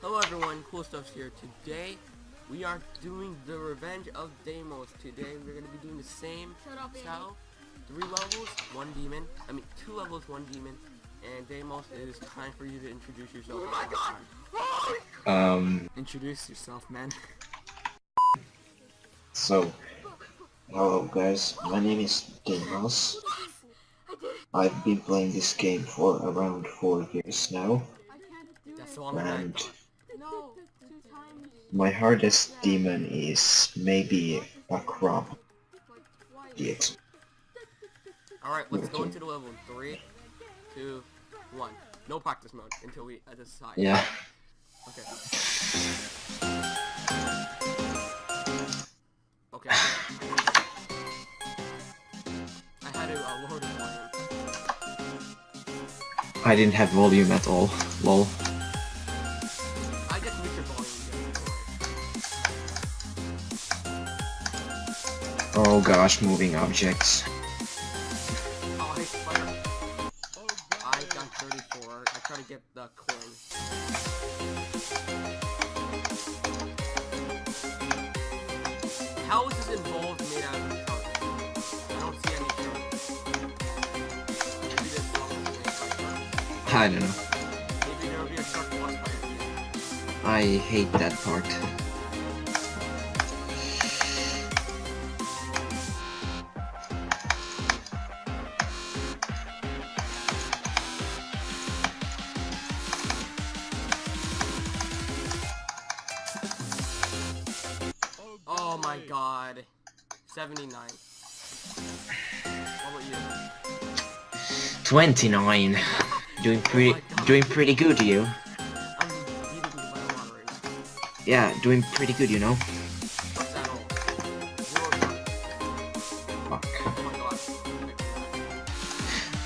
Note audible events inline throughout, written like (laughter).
Hello everyone, Cool Stuff's here. Today, we are doing the Revenge of Deimos. Today, we're going to be doing the same Shut up, style. Three levels, one demon. I mean, two levels, one demon. And Deimos, it is time for you to introduce yourself. Oh my god! Um, Introduce yourself, man. so, hello guys, my name is Deimos. I've been playing this game for around 4 years now, I can't do That's it. the one and No, two times. My hardest demon is maybe a crab Like twice. DX. Alright, let's go into the level. in Three, two, one. No practice mode until we uh, decide. Yeah, Okay. Okay. I had to uh, lower the volume. I didn't have volume at all, lol. Oh gosh, moving objects. Oh. I got 34. I try to get the coin. How is this involved made out of? I don't see any shark. Maybe this song is made by shark. I don't know. Maybe there will be a shark boss fight. I hate that part. God. 79. What about you? 29. Doing pretty, doing pretty good, you. I'm beating you by a lot right now. Yeah, doing pretty good, you know. What's that all? Zero. Fuck. Oh my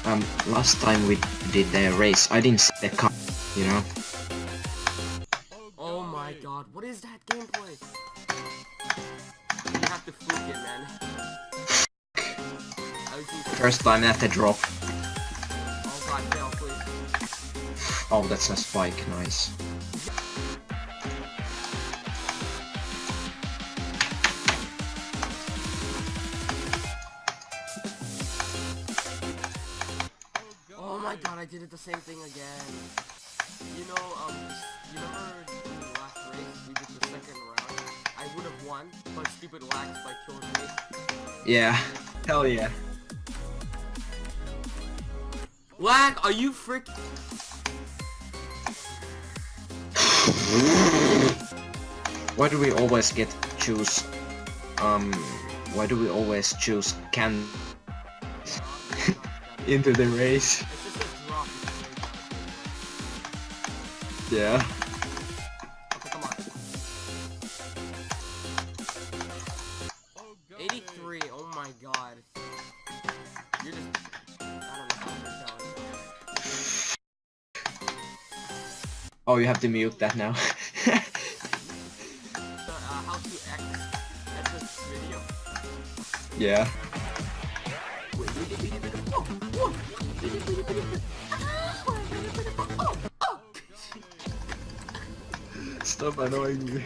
god. Um, last time we did the race, I didn't see the car, you know. First time at the drop. Oh god, fail, please. Oh, that's a spike, nice. Oh my god, I did it the same thing again. You know, um, you remember the last race, we did the second round? I would have won, but stupid lags by killed me. Yeah. Hell yeah. Lag, are you frick- Why do we always get choose, um, why do we always choose can (laughs) into the race? It's just a drop. Yeah. Oh, you have to mute that now. The, uh, how to X, X this video. yeah. Stop annoying me.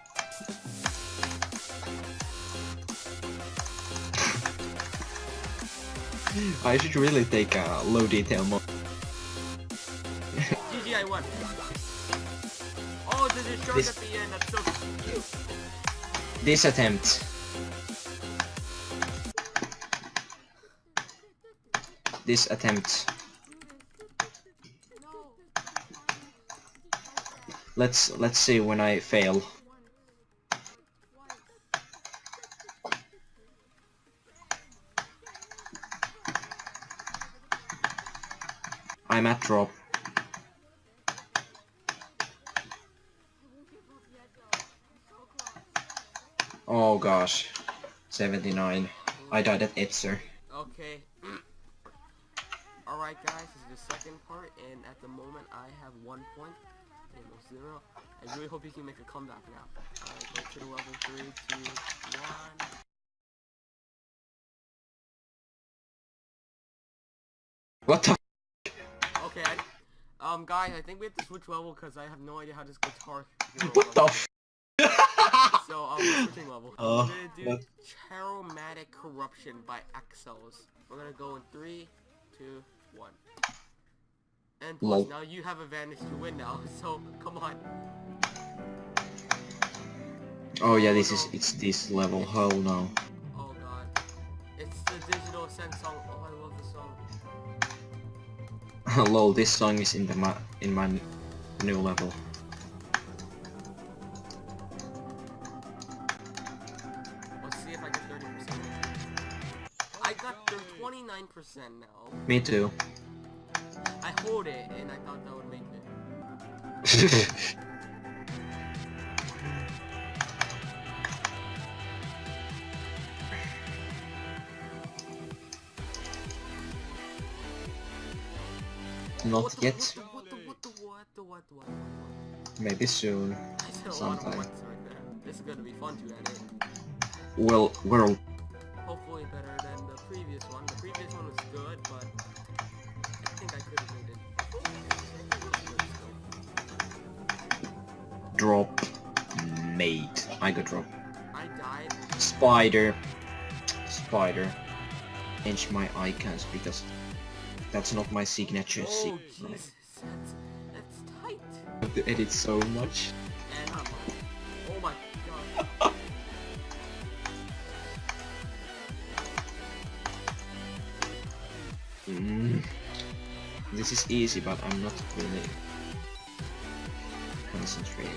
I should really take a low detail mode. GG, I won. This- at the end, that's so cute. This attempt. This attempt. Let's let's see when I fail. I'm at drop. Oh gosh. 79. I died at Itzer. Okay. (clears throat) Alright guys, this is the second part, and at the moment I have one point, almost zero. I really hope you can make a comeback now. Alright, go to the level three, two, one. What the Okay, I, Um, guys, I think we have to switch level because I have no idea how this guitar What the f- So, um, we're switching level. Oh, (laughs) we're gonna do? Charomatic Corruption by Exos. We're gonna go in three, two, one. And plus, Lol. now you have advantage to win now, (laughs) so come on. Oh yeah, this is it's this level. Oh no. Oh god. It's the Digital Ascent song. Oh, I love the song. (laughs) Lol, this song is in the ma in my new level. 99% now. Me too. I hold it, and I thought that would make it. (laughs) Not yet. Maybe soon. Sometime. Right this is gonna be fun to edit. Well, we're previous one. The previous one was good, but I think I could have made it. Drop. Mate. I got drop. I died. Spider. Spider. Change my icons because that's not my signature. Oh, Jesus. That's, that's tight. I have to edit so much. And I'm Oh my god. Mm. This is easy, but I'm not really concentrating.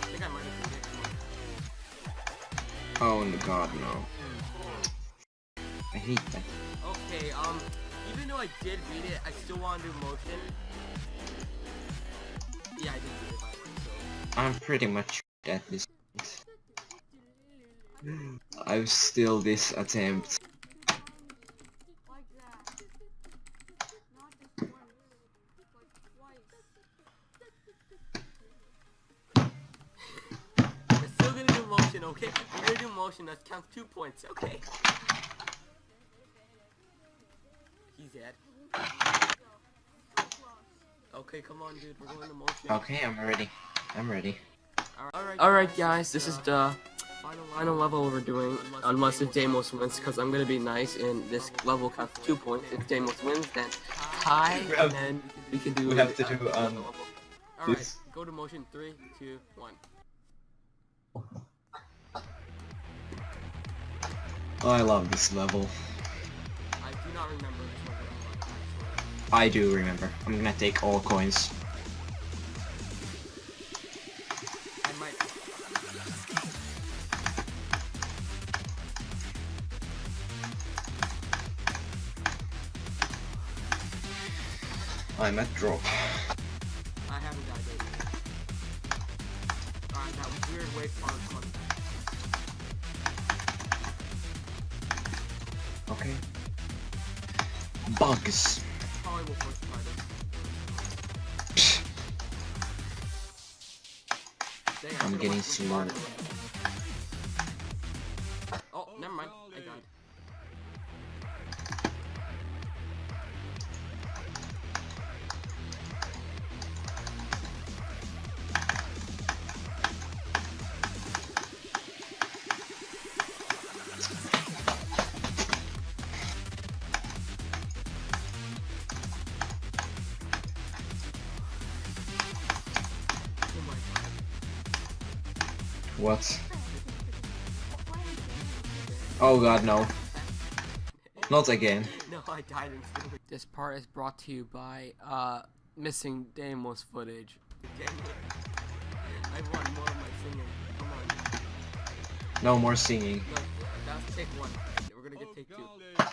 I think I might have predicted Oh no, god no. I hate that. Okay, um, even though I did read it, I still want to do motion. Yeah, I did read it by the way, so. I'm pretty much at this point. I'm still this attempt. Like that. Not just once. Like twice. We're still gonna do motion, okay? We're gonna do motion, that counts two points, okay? He's dead. Okay, come on, dude, we're going to motion. Okay, I'm ready. I'm ready. Alright, Alright guys, this is the final level we're doing, unless if Deimos wins, because I'm gonna be nice, and this level counts two points. If Deimos wins, then tie, and then we can do... we have to do, um, Alright, go to motion, three, two, one. Oh, I love this level. I do not remember I do remember. I'm gonna take all coins. I'm at drop. I haven't died yet. Alright, that was weird wave part one. Okay. Bugs. Probably will force fight it. Dang, I I'm getting for Oh, never mind. I died. What? Oh god, no. Not again. No, I died instantly. This part is brought to you by uh missing Deimos footage. I want more of my singing. Come on. No more singing. No, that's take one. We're gonna get take two.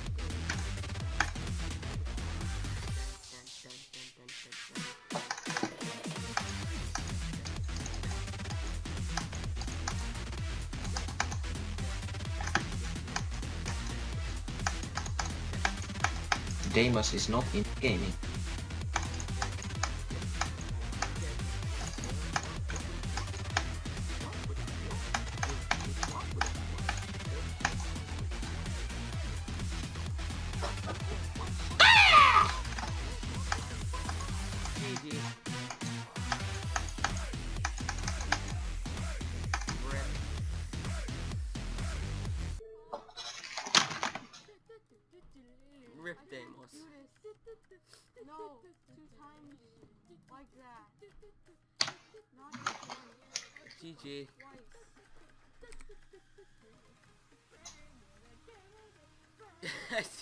Deimos is not in gaming. Rip Deimos. Do. No, two times like that. Not GG. twice. (laughs)